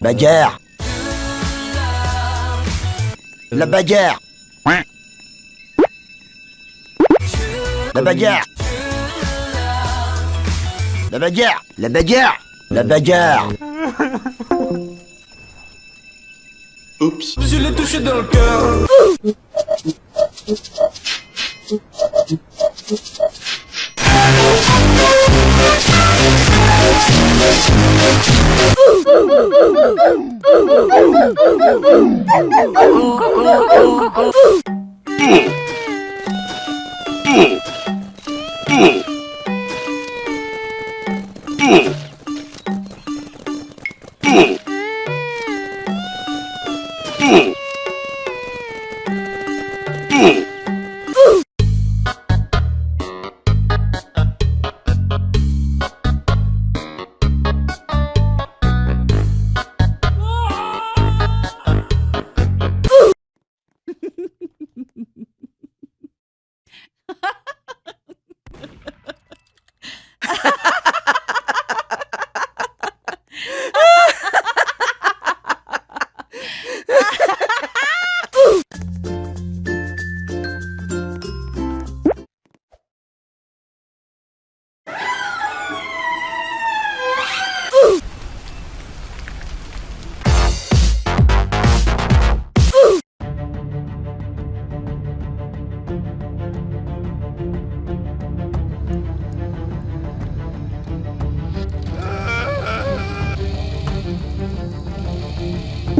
Bagarre. La bagarre. La bagarre. La bagarre. La bagarre. La bagarre Oups. Je l'ai touché dans le cœur.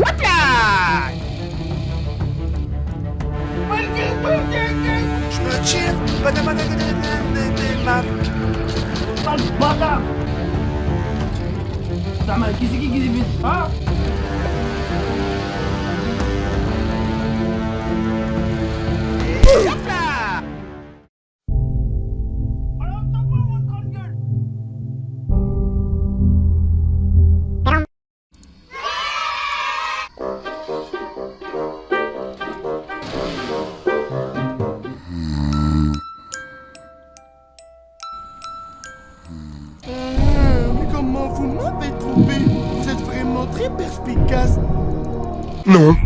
Attack! Lan bana! Tamam gizli gizli biz ha? Très perspicace Non